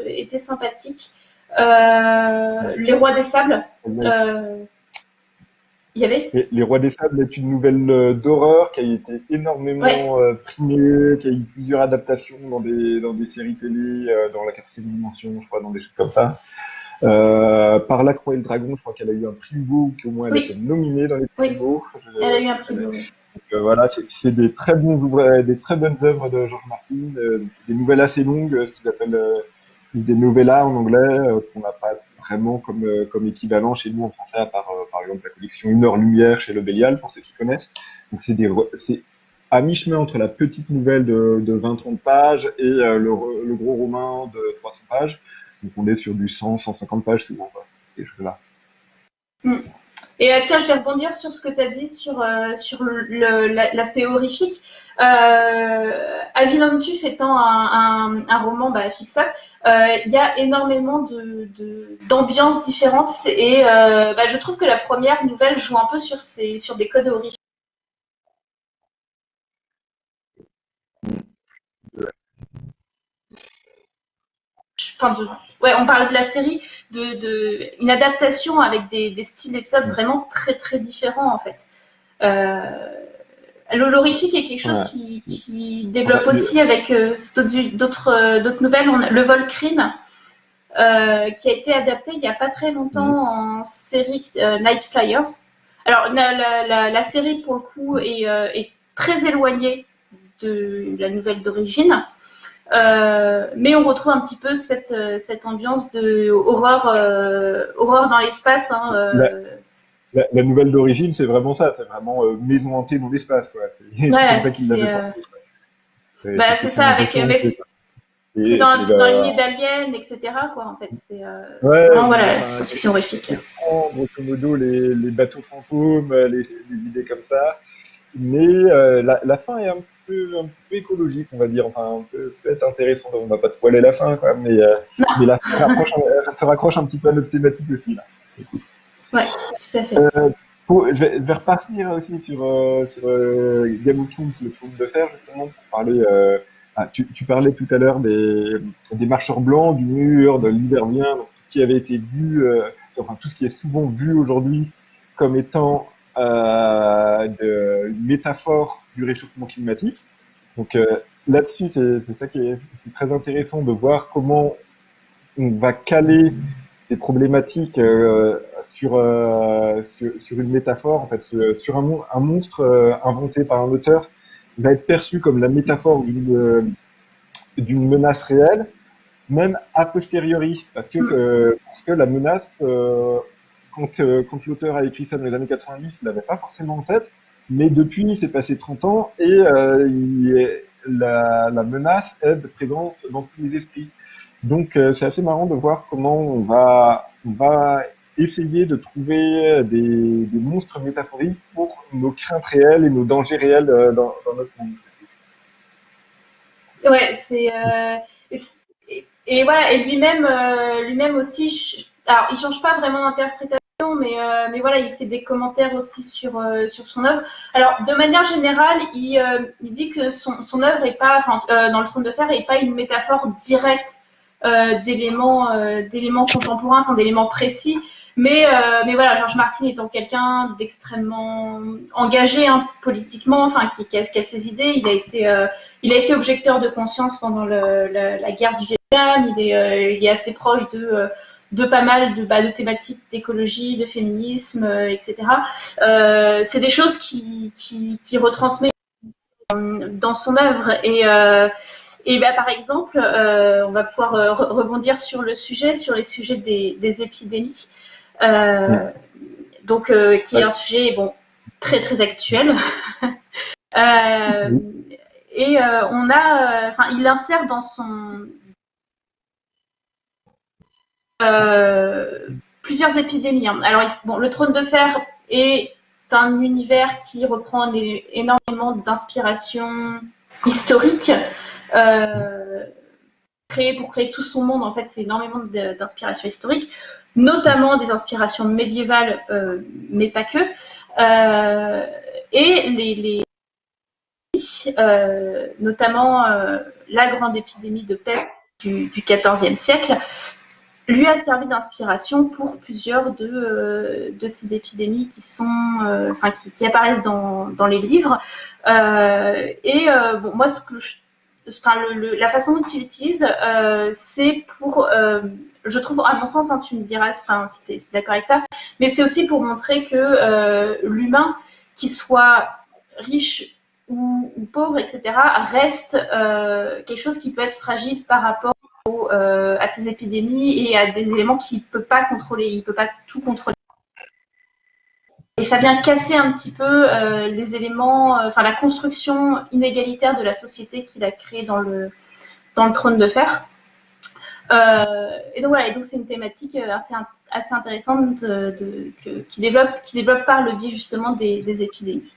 était sympathique. les rois des sables. Les, Rois des Sables est une nouvelle euh, d'horreur qui a été énormément euh, primée, qui a eu plusieurs adaptations dans des, dans des séries télé, euh, dans la quatrième dimension, je crois, dans des choses comme ça. par La Croix et le Dragon, je crois qu'elle a eu un prix Hugo, qu'au moins elle a été nominée dans les prix Hugo. Elle a eu un prix Hugo. voilà, c'est des très bons des très bonnes œuvres de George Martin. des nouvelles assez longues, ce qu'ils appellent des novellas en anglais, qu'on n'a pas vraiment comme, euh, comme équivalent chez nous en français, à part euh, par exemple la collection Une heure lumière chez Le Bélial, pour ceux qui connaissent. Donc c'est des à mi-chemin entre la petite nouvelle de, de 20-30 pages et euh, le, le, gros roman de 300 pages. Donc on est sur du 100-150 pages souvent, ces choses-là. Mm. Et tiens, je vais rebondir sur ce que tu as dit sur, sur l'aspect horrifique. Euh, Avilantus étant un, un, un roman bah, fix-up, euh, il y a énormément d'ambiances de, différentes et euh, bah, je trouve que la première nouvelle joue un peu sur, ces, sur des codes horrifiques. Enfin, ouais, on parle de la série, de, de une adaptation avec des, des styles d'épisodes vraiment très très différents en fait. Euh, L'horrifique est quelque chose qui, développe aussi avec euh, d'autres euh, d'autres nouvelles. On le Volcrine, euh, qui a été adapté il n'y a pas très longtemps en série Night Flyers. Alors la, série pour le coup est, très éloignée de la nouvelle d'origine. Mais on retrouve un petit peu cette, cette ambiance de horreur, horreur dans l'espace. Hein, la, la, nouvelle d'origine, c'est vraiment ça, c'est vraiment euh, maison hantée dans l'espace. C'est ouais, comme ça euh... Bah, c'est ça, avec. C'est dans, dans l'unité d'Alien, etc., quoi, en fait. C'est euh, ouais, vraiment, voilà, science-fiction horrifique. Grosso modo, les, les bateaux fantômes, les, les, idées comme ça. Mais euh, la, la, fin est un peu, un peu écologique, on va dire. Enfin, peut-être intéressant. On va pas spoiler la fin, quoi, mais, euh, mais la fin rapproche, se raccroche un petit peu à notre thématique aussi, là. Ouais, tout à fait. Euh, je, vais, je, vais, repartir aussi sur, euh, sur euh, Game of Thrones, le trône de fer, justement, pour parler. Euh, ah, tu, tu, parlais tout à l'heure des, des marcheurs blancs, du mur, de l'hiverien, tout ce qui avait été vu, euh, enfin tout ce qui est souvent vu aujourd'hui comme étant euh, de, métaphore du réchauffement climatique. Donc là-dessus, c'est ça qui est, très intéressant de voir comment on va caler des problématiques euh, sur, euh, sur, une métaphore, en fait, sur un, un monstre euh, inventé par un auteur va être perçu comme la métaphore d'une menace réelle, même a posteriori, parce que, parce que la menace, quand, quand l'auteur a écrit ça dans les années 90, il l'avait pas forcément en tête, mais depuis, il s'est passé 30 ans et il la, menace est présente dans tous les esprits. Donc c'est assez marrant de voir comment on va, essayer de trouver des, monstres métaphoriques pour nos craintes réelles et nos dangers réels dans, notre monde. Ouais, c'est euh, et, voilà et lui-même euh, lui-même aussi. Alors, il change pas vraiment d'interprétation, mais euh, mais voilà, il fait des commentaires aussi sur sur son œuvre. Alors, de manière générale, il, il dit que son son œuvre est pas, enfin, dans le trône de fer, est pas une métaphore directe d'éléments d'éléments contemporains, enfin d'éléments précis. Mais, euh, mais voilà, Georges Martin étant quelqu'un d'extrêmement engagé hein, politiquement, enfin qui, qui, a, qui, a, ses idées, il a été, euh, il a été objecteur de conscience pendant le, la, la, guerre du Vietnam. Il est, euh, il est assez proche de, euh, de pas mal de, bah, de thématiques d'écologie, de féminisme, euh, etc. C'est des choses qui, qui, qui retransmet dans son œuvre et et bah, par exemple, euh, on va pouvoir euh, rebondir sur le sujet, sur les sujets des, des épidémies. Euh, donc, euh, qui est un sujet bon, très très actuel. Euh, et on a, enfin, il insère dans son plusieurs épidémies. Hein. Alors, le trône de fer est un univers qui reprend énormément d'inspiration historique. Euh, créé pour créer tout son monde, en fait, c'est énormément d'inspiration historique notamment des inspirations médiévales, euh, mais pas que. Euh, et les, les euh, notamment la grande épidémie de peste du XIVe siècle, lui a servi d'inspiration pour plusieurs de, de ces épidémies qui sont, enfin, qui, qui, apparaissent dans, les livres. et bon, moi, ce que je le, la façon dont tu l'utilises, euh, c'est pour, euh, je trouve, à mon sens, hein, tu me diras enfin, si tu es, d'accord avec ça, mais c'est aussi pour montrer que euh, l'humain, qu'il soit riche ou, pauvre, etc., reste euh, quelque chose qui peut être fragile par rapport euh, à ces épidémies et à des éléments qu'il ne peut pas contrôler, il ne peut pas tout contrôler. Et ça vient casser un petit peu euh, les éléments, euh, enfin la construction inégalitaire de la société qu'il a créée dans le, dans le trône de fer. Et donc voilà, et donc c'est une thématique assez, assez intéressante qui, développe, qui développe par le biais justement des, épidémies.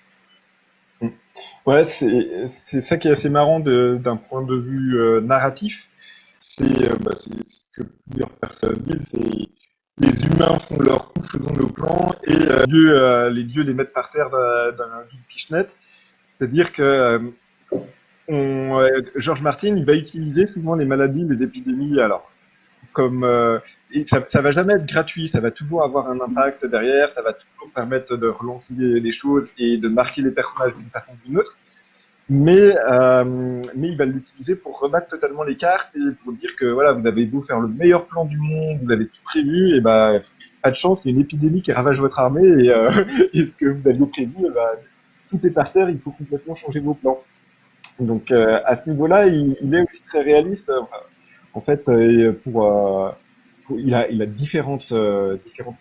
Ouais, c'est ça qui est assez marrant d'un point de vue narratif. C'est euh, bah, ce que plusieurs personnes disent, c'est les humains font leur coup, faisons nos plans, et euh, Dieu, euh, les dieux les mettent par terre d'un pichenette. C'est-à-dire que Georges Martin, il va utiliser souvent les maladies, les épidémies, alors comme et ça, ça va jamais être gratuit, ça va toujours avoir un impact derrière, ça va toujours permettre de relancer les choses et de marquer les personnages d'une façon ou d'une autre mais, euh, mais il va l'utiliser pour rebattre totalement les cartes et pour dire que voilà, vous avez beau faire le meilleur plan du monde, vous avez tout prévu, et ben pas de chance, il y a une épidémie qui ravage votre armée et, euh, et ce que vous aviez prévu, ben, tout est par terre, il faut complètement changer vos plans. Donc euh, à ce niveau-là, il, il, est aussi très réaliste. En fait, euh, pour il a, euh, différentes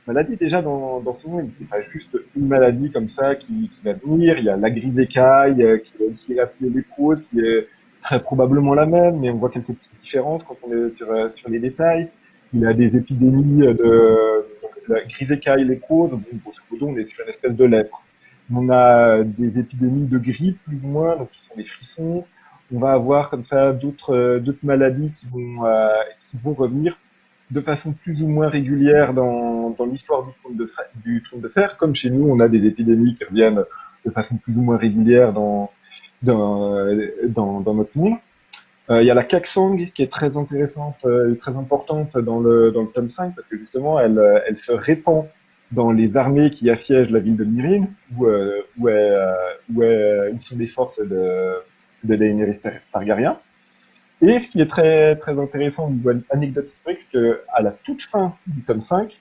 maladies déjà dans, dans son monde. C'est pas juste une maladie comme ça qui, qui va venir. Il y a la grippe d'écaille, euh, qui va aussi rappeler l'éprose, qui est très probablement la même, mais on voit quelques petites différences quand on est sur, euh, les détails. Il a des épidémies de donc, la grise écaille, l'éprose. Bon, grosso on est sur une espèce de lèpre. On a des épidémies de grippe, plus ou moins, donc qui sont des frissons. On va avoir comme ça d'autres maladies qui qui vont revenir de façon plus ou moins régulière dans, dans l'histoire du trône de, du trône de fer, comme chez nous, on a des épidémies qui reviennent de façon plus ou moins régulière dans, dans, dans, dans notre monde. Euh, il y a la Kaksang qui est très intéressante euh, et très importante dans le, dans le tome 5 parce que justement elle, elle se répand dans les armées qui assiègent la ville de Myrine où, euh, où, est, euh, où, est, où sont des forces de, de Daenerys Targaryen. Et ce qui est très, très intéressant au niveau anecdote historique, c'est qu'à la toute fin du tome 5,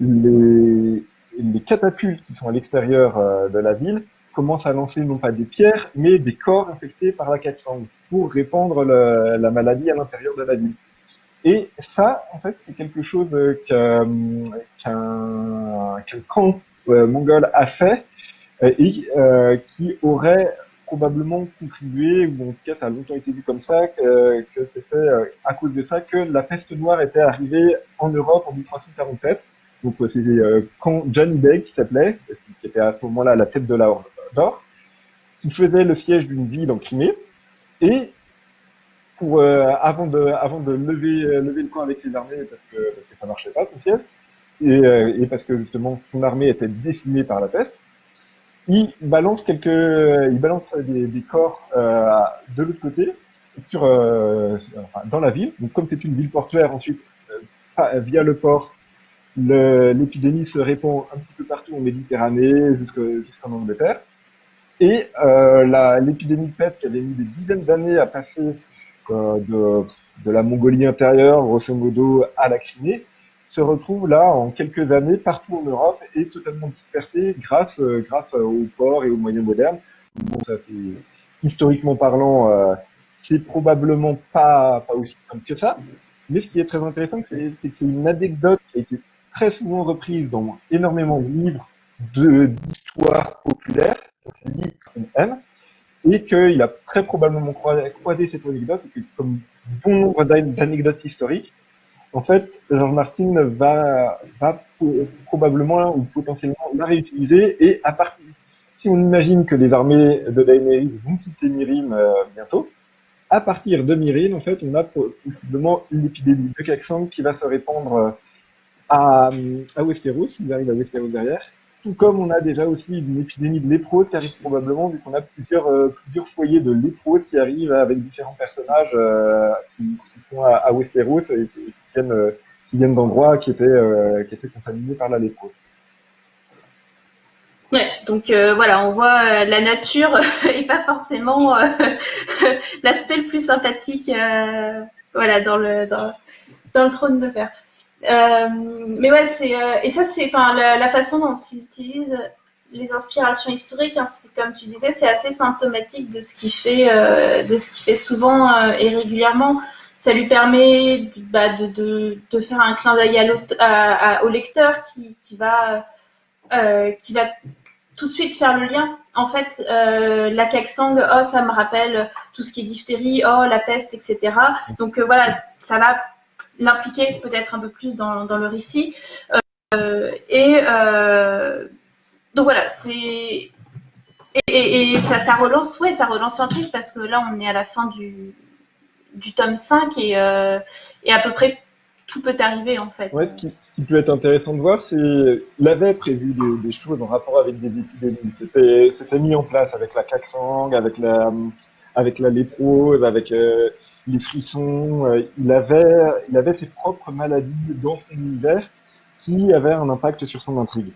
les, les catapultes qui sont à l'extérieur euh, de la ville commencent à lancer non pas des pierres, mais des corps infectés par la caxangue pour répandre la maladie à l'intérieur de la ville. Et ça, en fait, c'est quelque chose qu'un qu camp euh, mongol a fait euh, et euh, qui aurait probablement contribué, ou en tout cas ça a longtemps été vu comme ça, que, que c'était euh, à cause de ça que la peste noire était arrivée en Europe en 1347. Donc c'est quand Johnny Day qui s'appelait, qui était à ce moment-là la tête de la Horde d'Or, qui faisait le siège d'une ville en Crimée, et pour avant de avant de lever lever le camp avec ses armées parce que, parce que ça marchait pas son siège, et, et parce que justement son armée était décimée par la peste, il balance quelques, il balance des, des corps euh, de l'autre côté, sur, euh, dans la ville. Donc, comme c'est une ville portuaire, ensuite, euh, via le port, l'épidémie se répand un petit peu partout en Méditerranée, jusqu'en Angleterre. Et euh, l'épidémie de peste, qui avait mis des dizaines d'années à passer euh, de, de la Mongolie intérieure, grosso modo, à la Crimée, se retrouve là en quelques années partout en Europe et totalement dispersé grâce euh, grâce aux ports et aux moyens modernes. Bon, ça fait historiquement parlant, euh, c'est probablement pas pas aussi simple que ça. Mais ce qui est très intéressant, c'est que c'est une anecdote qui a été très souvent reprise dans énormément de livres d'histoire populaire, donc livres qu'on aime, et qu'il a très probablement croisé cette anecdote, et que comme bon nombre d'anecdotes historiques, en fait, George Martin va, probablement ou potentiellement la réutiliser et à partir, si on imagine que les armées de Daenerys vont quitter Mirim euh, bientôt, à partir de Mirim, en fait, on a possiblement une épidémie de Kaxang qui va se répandre euh, à, à Westeros, il arrive à Westeros derrière, tout comme on a déjà aussi une épidémie de léprose qui arrive probablement, vu qu'on a plusieurs, euh, plusieurs foyers de léprose qui arrivent avec différents personnages euh, qui, sont à, Westeros et qui, viennent, euh, qui viennent d'endroits qui étaient, qui étaient contaminés par la léprose. Donc voilà, on voit la nature et pas forcément l'aspect le plus sympathique voilà, dans, le, dans le trône de fer. Euh, mais ouais, c'est euh, et ça c'est enfin la, façon dont il utilise les inspirations historiques, hein, comme tu disais, c'est assez symptomatique de ce qu'il fait, euh, de ce qu'il fait souvent et régulièrement. Ça lui permet bah, de, faire un clin d'œil au lecteur qui, va qui va tout de suite faire le lien. En fait, la Kaksang, oh, ça me rappelle tout ce qui est diphtérie, oh, la peste, etc. Donc voilà, ça va l'impliquer peut-être un peu plus dans, le récit. Euh, et euh, donc voilà, c'est et, ça, ça, relance, ouais, ça relance l'intrigue parce que là on est à la fin du, du tome 5 et, euh, et à peu près tout peut arriver en fait. Ouais, ce qui, peut être intéressant de voir, c'est il avait prévu des, choses en rapport avec des épidémies. C'était mis en place avec la Kaksang, avec la avec la avec les frissons. Euh, il avait, il avait ses propres maladies dans son univers qui avaient un impact sur son intrigue.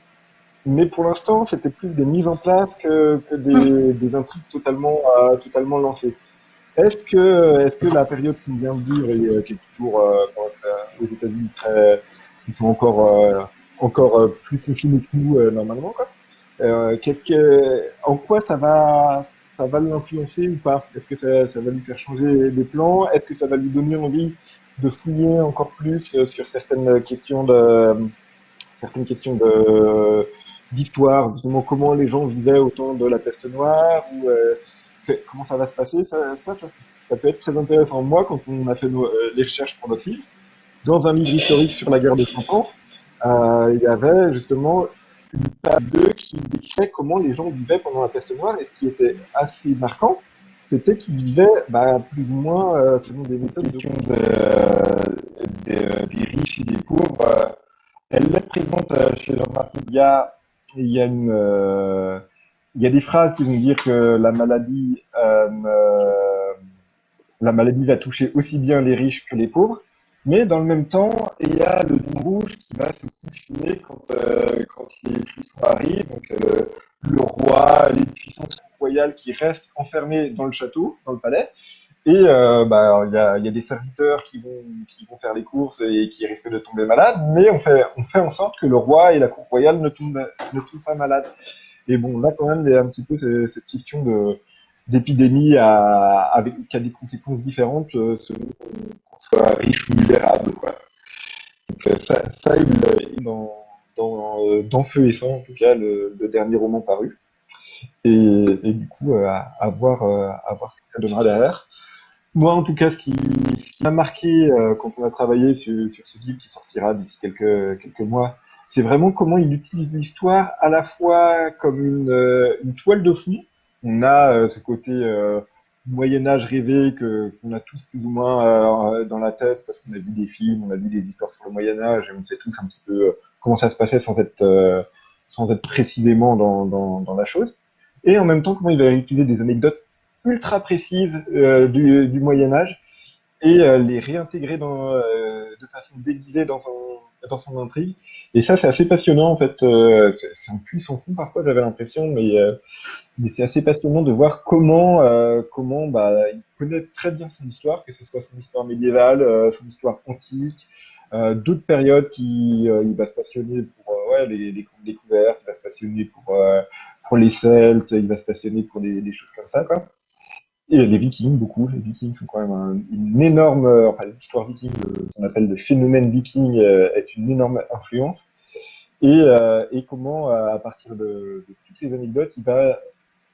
Mais pour l'instant, c'était plus des mises en place que, que des, hmm. des, intrigues totalement, euh, totalement lancées. Est-ce que, est-ce que la période qu'on vient de vivre et euh, qui est toujours euh, aux États-Unis très, ils sont encore, encore plus confinés que nous normalement, quoi. qu'est-ce que, en quoi ça va, ça va l'influencer ou pas? Est-ce que ça, va lui faire changer des plans? Est-ce que ça va lui donner envie de fouiller encore plus euh, sur certaines questions de certaines questions de d'histoire, justement comment les gens vivaient au temps de la peste noire euh, comment ça va se passer? Ça, peut être très intéressant. Moi, quand on a fait euh, les recherches pour notre livre, dans un livre historique sur la guerre de 100 ans, il y avait justement une table 2 qui décrit comment les gens vivaient pendant la peste noire. Et ce qui était assez marquant, c'était qu'ils vivaient bah, plus ou moins euh, selon des méthodes de, euh, des, riches et des pauvres. elle est présente euh, chez Jean-Marc Il y a, il y a euh, il y a des phrases qui vont dire que la maladie, la maladie va toucher aussi bien les riches que les pauvres. Mais dans le même temps, il y a le Dôme Rouge qui va se confiner quand, euh, quand les frissons arrivent. Donc euh, le roi, les puissances royales qui restent enfermés dans le château, dans le palais. Et euh, bah, il y, a, y a des serviteurs qui vont, qui vont faire les courses et qui risquent de tomber malades, mais on fait, on fait en sorte que le roi et la cour royale ne tombent, ne tombent pas malades. Et bon, là quand même, il y a un petit peu cette question de d'épidémie à, avec, qui a des conséquences différentes euh, selon soit riche ou misérable. Quoi. Donc euh, ça, ça il, il dans, dans, euh, dans, Feu et Sang, en tout cas, le, dernier roman paru. Et, et du coup, euh, à, voir, à voir ce que ça donnera derrière. Moi, en tout cas, ce qui, m'a marqué quand on a travaillé sur, sur, ce livre qui sortira d'ici quelques, quelques mois, c'est vraiment comment il utilise l'histoire à la fois comme une, une toile de fond. On a ce côté Moyen Âge rêvé que qu'on a tous plus ou moins dans la tête parce qu'on a vu des films, on a vu des histoires sur le Moyen Âge et on sait tous un petit peu comment ça se passait sans être sans être précisément dans, dans, la chose. Et en même temps, comment il va utiliser des anecdotes ultra précises du, du Moyen Âge et les réintégrer de façon déguisée dans son, dans son intrigue. Et ça, c'est assez passionnant, en fait. Euh, c'est un puissant fond, parfois, j'avais l'impression, mais, euh, mais c'est assez passionnant de voir comment, euh, comment bah, il connaît très bien son histoire, que ce soit son histoire médiévale, son histoire antique, d'autres périodes qui il va se passionner pour ouais, les, les découvertes, il va se passionner pour, pour les Celtes, il va se passionner pour des, des choses comme ça, quoi. Et les Vikings, beaucoup. Les Vikings sont quand même une énorme, euh, enfin l'histoire viking, euh, qu'on appelle le phénomène viking, euh, est une énorme influence. Et, et comment, à partir de, toutes ces anecdotes, il va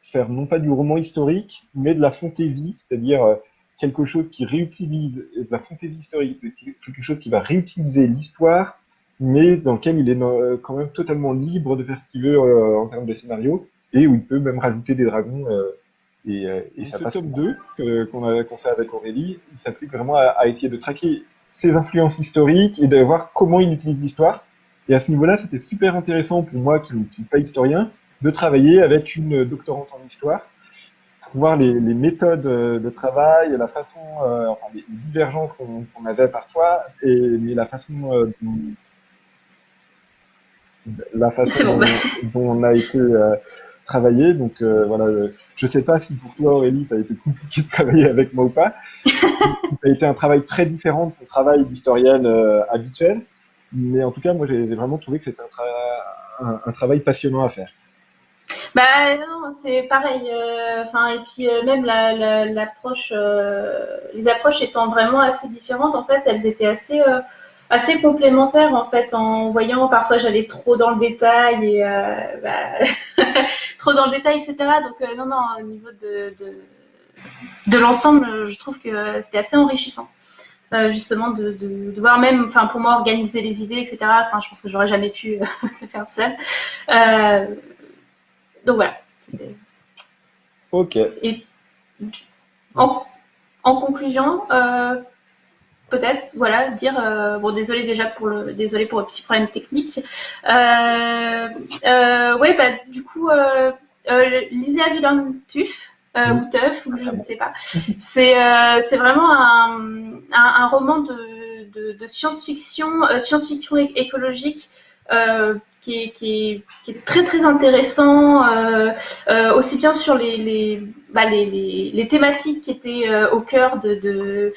faire non pas du roman historique, mais de la fantaisie, c'est-à-dire quelque chose qui réutilise de la fantaisie historique, quelque chose qui va réutiliser l'histoire, mais dans lequel il est quand même totalement libre de faire ce qu'il veut en termes de scénario, et où il peut même rajouter des dragons euh, et ça ce tome 2 qu'on fait avec Aurélie, il s'applique vraiment à, à, essayer de traquer ses influences historiques et de voir comment il utilise l'histoire. Et à ce niveau-là, c'était super intéressant pour moi, qui ne suis pas historien, de travailler avec une doctorante en histoire pour voir les, les méthodes de travail, la façon, euh, enfin, les divergences qu'on avait parfois, et mais la façon euh, dont, la façon dont, dont, on a été euh, travailler. Donc euh, voilà, je sais pas si pour toi Aurélie ça a été compliqué de travailler avec moi ou pas. ça a été un travail très différent de ton travail d'historienne euh, habituel, mais en tout cas moi j'ai vraiment trouvé que c'était un, un, travail passionnant à faire. Bah non, c'est pareil. Euh, enfin et puis même l'approche, les approches étant vraiment assez différentes, en fait, elles étaient assez assez complémentaire en fait en voyant parfois j'allais trop dans le détail et euh, bah, trop dans le détail etc donc euh, non non au niveau de, de, de l'ensemble je trouve que c'était assez enrichissant euh, justement de, de, de, voir même enfin pour moi organiser les idées etc enfin je pense que j'aurais jamais pu le faire seul donc voilà. Ok. Et en, en conclusion peut-être, voilà, dire euh, bon désolé déjà pour le désolé pour le petit problème technique. Euh, euh, ouais, bah du coup, euh, euh, lisez Avilan Tuf. Euh, ou Teuf, ou je ne sais pas. C'est c'est vraiment un, un, un, roman de, de, de science-fiction, science-fiction écologique euh, qui, est, qui, est, qui, est, très très intéressant, euh, euh, aussi bien sur les, les, bah, les, les, les, thématiques qui étaient au cœur de, de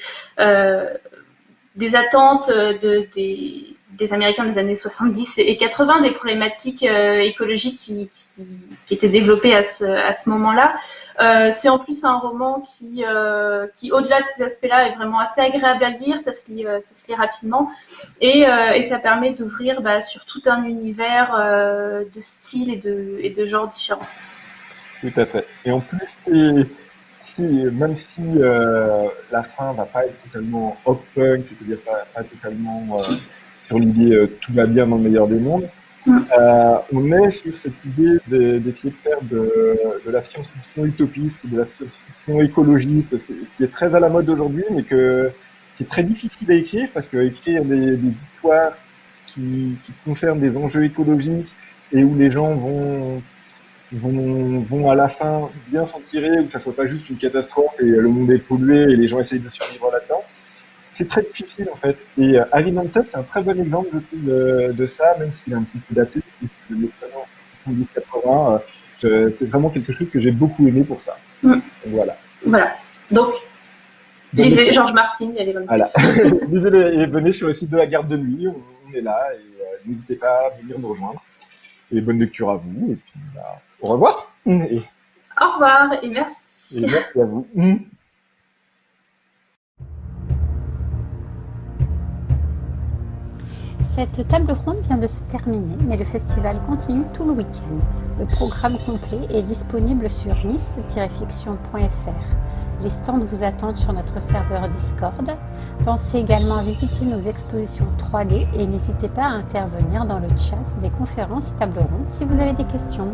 des attentes euh, de, des, Américains des années 70 et 80, des problématiques euh, écologiques qui, étaient développées à ce, moment-là. Euh, c'est en plus un roman qui, qui au-delà de ces aspects-là, est vraiment assez agréable à lire, ça se lit, ça se lit rapidement, et, et ça permet d'ouvrir bah, sur tout un univers de styles et de, et de genres différents. Tout à fait. Et en plus, même si euh, la fin va pas être totalement open, c'est-à-dire pas, pas, totalement euh, sur l'idée euh, tout va bien dans le meilleur des mondes, mm. on est sur cette idée d'essayer de, faire de, de la science-fiction utopiste, de la science-fiction écologiste, qui est très à la mode aujourd'hui, mais que, qui est très difficile à écrire, parce que écrire des, des histoires qui, qui concernent des enjeux écologiques et où les gens vont vont, vont à la fin bien s'en tirer, ou que ça soit pas juste une catastrophe et le monde est pollué et les gens essayent de survivre là-dedans. C'est très difficile en fait. Et euh, Harry c'est un très bon exemple de, de ça, même s'il est un petit peu daté, il est présent 70-80. Euh, c'est vraiment quelque chose que j'ai beaucoup aimé pour ça. Mm. Voilà. Voilà. Donc, lisez Georges Martin, il y a Voilà. lisez et venez sur le site de la garde de nuit, on, est là et euh, n'hésitez pas à venir nous rejoindre. Et bonne lecture à vous. Et puis, bah, au revoir. Et... Au revoir et merci. Et merci à vous. Cette table ronde vient de se terminer, mais le festival continue tout le week-end. Le programme complet est disponible sur nice-fiction.fr. Les stands vous attendent sur notre serveur Discord. Pensez également à visiter nos expositions 3D et n'hésitez pas à intervenir dans le chat des conférences et tables rondes si vous avez des questions.